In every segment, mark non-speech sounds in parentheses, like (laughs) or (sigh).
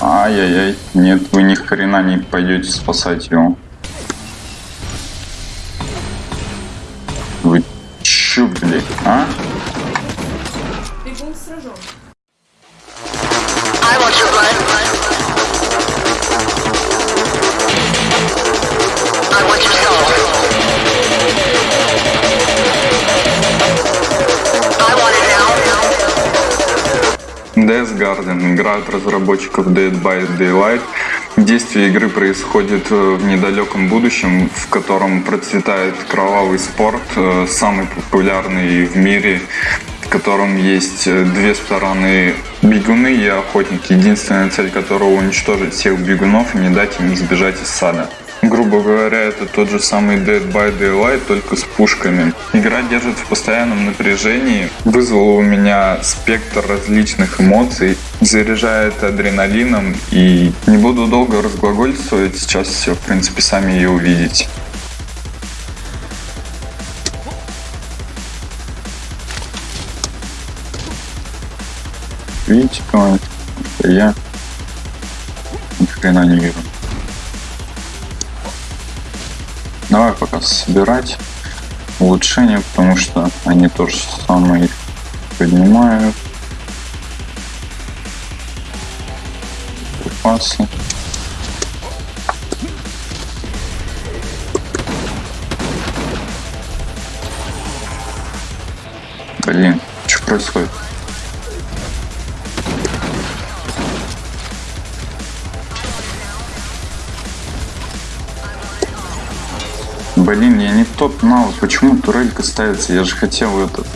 Ай-яй-яй. Нет, вы ни хрена не пойдете спасать его. Вы чё, блядь, а? Бегун сражен. Garden игра от разработчиков Dead by Daylight. Действие игры происходит э, в недалеком будущем, в котором процветает кровавый спорт, э, самый популярный в мире, в котором есть э, две стороны бегуны и охотники, единственная цель которого уничтожить всех бегунов и не дать им сбежать из сада. Грубо говоря, это тот же самый Dead by Daylight, только с пушками. Игра держит в постоянном напряжении, вызвала у меня спектр различных эмоций, заряжает адреналином и не буду долго разглагольствовать, сейчас все, в принципе, сами ее увидите. Видите? Я ни хрена не вижу. Пока собирать улучшения, потому что они тоже самое их поднимают. Припасы. Блин, что происходит? Блин, я не тот навык. Почему турелька ставится? Я же хотел этот.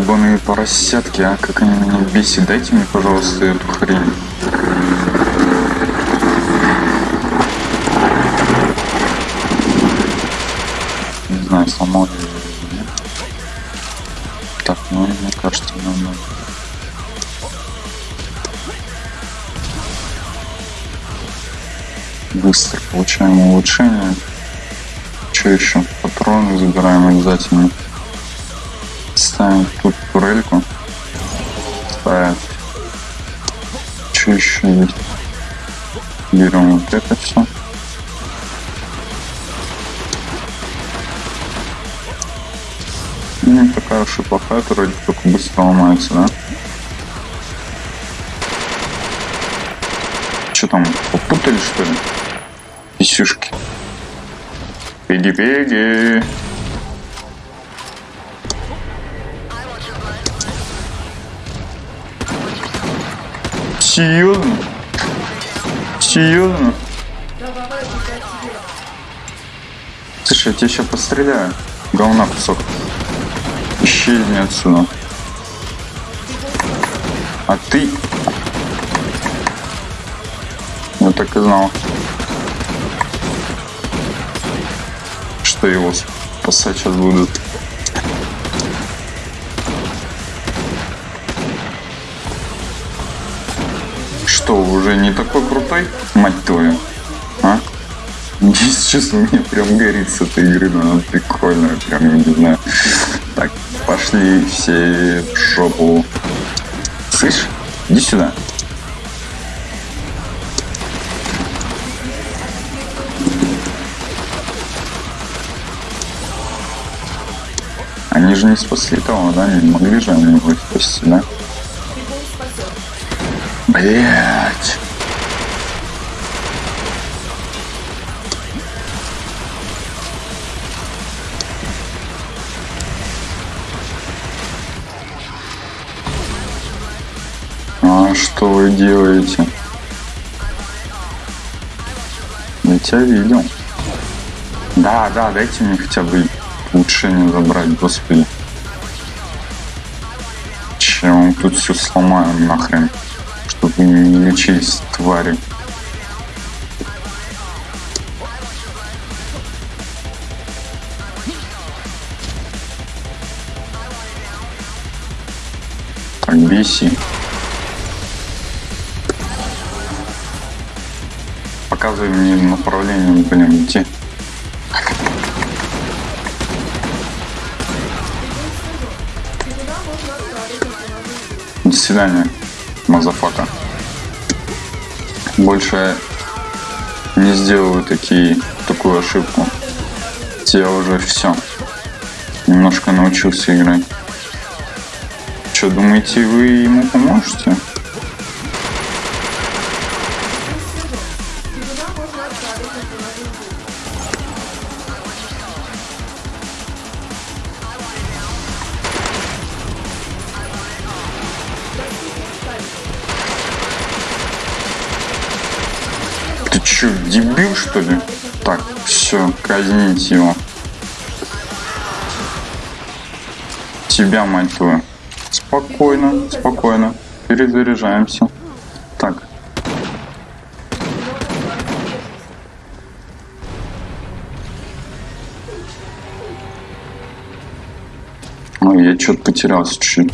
Долбаные поросятки, а как они меня бесят. Дайте мне, пожалуйста, эту хрень. Не знаю, сломал. Так, ну мне кажется, надо. Быстро получаем улучшение. Что еще? Патроны забираем обязательно. Ставим тут турельку. Ставим. Что еще есть? Берем вот это все. Не такая уж и плохая турель, только быстро ломается, да? Что там, попутали что ли? Писюшки. Пеги-пеги. Серьезно? Серьезно? Слушай, я тебя сейчас постреляю. Говна кусок. Исчезни отсюда. А ты... Я так и знал. Что его спасать сейчас будут. Что, уже не такой крутой? Мать твою. А? Если честно, мне прям горит с этой игры, но она прикольная, прям, не знаю. Так, пошли все в шопу. Слышь, иди сюда. Они же не спасли того, да? Не могли же они его спасти, да? Блять. А что вы делаете? Я тебя видел. Да, да, дайте мне хотя бы улучшение забрать, господи. Чем тут все сломаем нахрен, не лечись, твари. Так, BC. Показывай мне направление, блин, идти. До свидания, motherfucker. Больше не сделаю такие, такую ошибку. Я уже все. Немножко научился играть. Что, думаете, вы ему поможете? Че, дебил что ли? Так, все, казните его. Тебя, мать твою. Спокойно, спокойно. Перезаряжаемся. Так. Ой, я что-то потерялся чуть-чуть.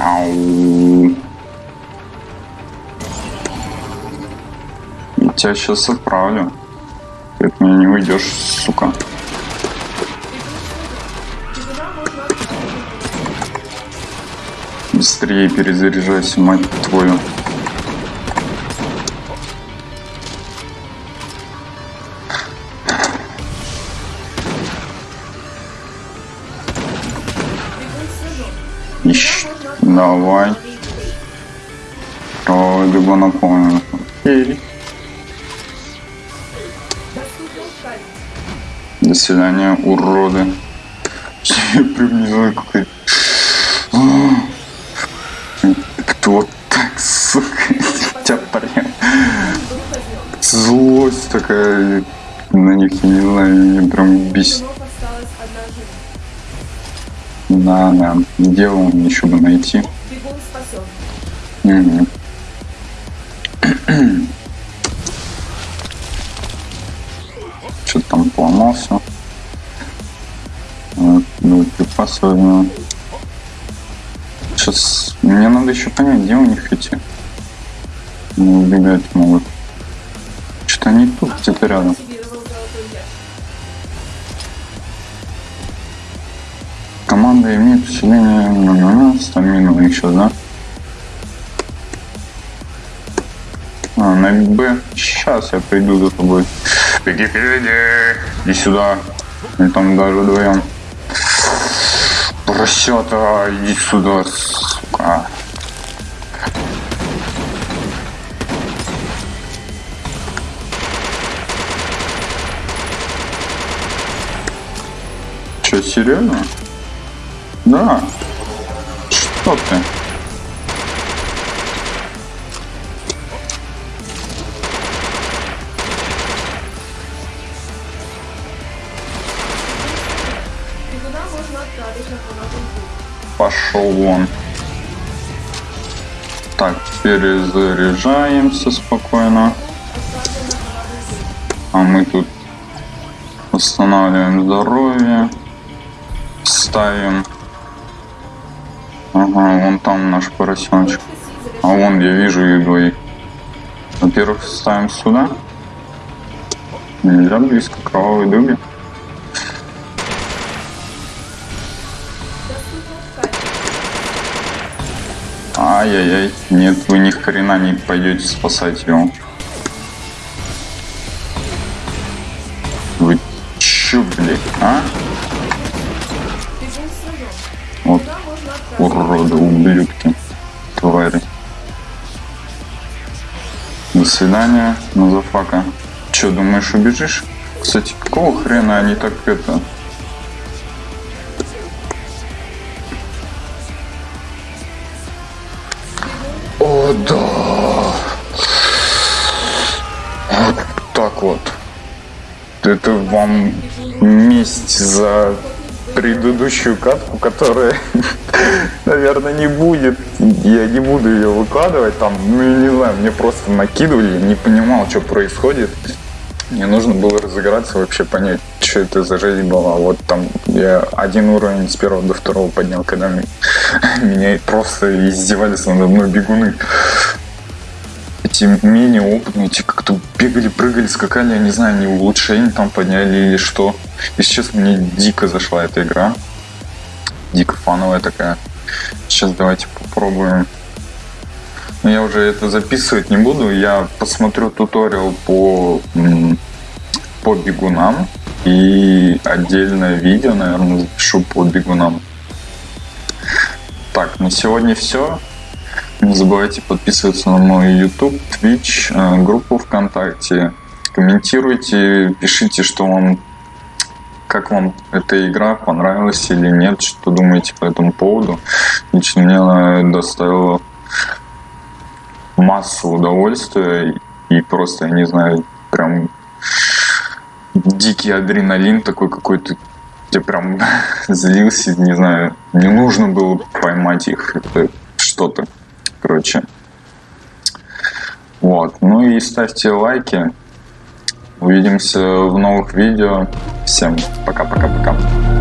Я тебя сейчас отправлю. Ты от меня не уйдешь, сука. Быстрее перезаряжайся, мать твою. Давай. Ой. Окей. Доступен кайф. До свидания, уроды. Приблизил какой-то. Кто так, сука, тебя прям. Злость такая на них, не знаю, меня прям бесит. Да, да, дело мне еще бы найти. Мгм. Что-то там поломался. Вот, ну, припасы возьмем. Сейчас мне надо еще понять, где у них эти. Не убегать могут. Что-то они тут где-то рядом. Команда имеет усиление м-м-м, стамину еще, да? А, на Б. Сейчас я приду за тобой. Беги, беги. Иди сюда. И там даже вдвоем. Поросята, иди сюда, сука. Че, серьезно? Да. Что ты? Пошел вон. Так, перезаряжаемся спокойно. А мы тут восстанавливаем здоровье. Ставим. Ага, вон там наш поросеночек. А вон я вижу их двоих. Во-первых, ставим сюда. Нельзя близко к кровавой дуге. Ай-яй-яй. Нет, вы ни хрена не пойдете спасать его. Вы чё, блядь, а? Вот? Уроды, ублюдки, твари. До свидания, Назафака. Чё, думаешь, убежишь? Кстати, какого хрена они так это... О, да! Вот так вот. Это вам месть за предыдущую катку, которая, (laughs) наверное, не будет. Я не буду ее выкладывать там. Ну, не знаю, мне просто накидывали, не понимал, что происходит. Мне нужно было разыграться, вообще понять, что это за жизнь была. Вот там я один уровень с первого до второго поднял, когда (laughs) меня просто издевались надо мной бегуны. Эти менее опытные, эти как-то бегали, прыгали, скакали, я не знаю, они улучшение там подняли или что. И сейчас мне дико зашла эта игра. Дико фановая такая. Сейчас давайте попробуем. Но я уже это записывать не буду. Я посмотрю туториал по, по бегунам. И отдельное видео, наверное, запишу по бегунам. Так, на сегодня все. Не забывайте подписываться на мой YouTube, Twitch, э, группу ВКонтакте. Комментируйте, пишите, что вам как вам эта игра понравилась или нет, что думаете по этому поводу. Лично мне она доставила массу удовольствия и просто, я не знаю, прям дикий адреналин такой какой-то. Я прям (laughs) злился, не знаю, не нужно было поймать их, это что-то, короче. Вот, ну и ставьте лайки. Увидимся в новых видео. Всем пока-пока-пока.